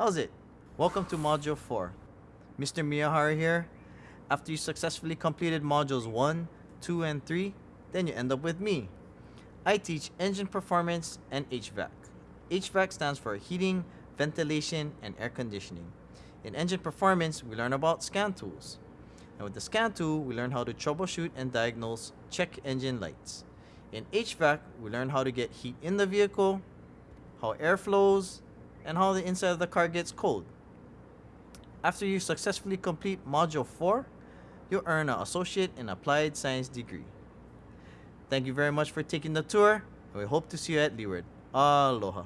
How's it? Welcome to Module 4. Mr. Miyahara here. After you successfully completed Modules 1, 2, and 3, then you end up with me. I teach engine performance and HVAC. HVAC stands for heating, ventilation, and air conditioning. In engine performance, we learn about scan tools. And with the scan tool, we learn how to troubleshoot and diagnose check engine lights. In HVAC, we learn how to get heat in the vehicle, how air flows, and how the inside of the car gets cold. After you successfully complete Module 4, you'll earn an Associate in Applied Science degree. Thank you very much for taking the tour, and we hope to see you at Leeward. Aloha.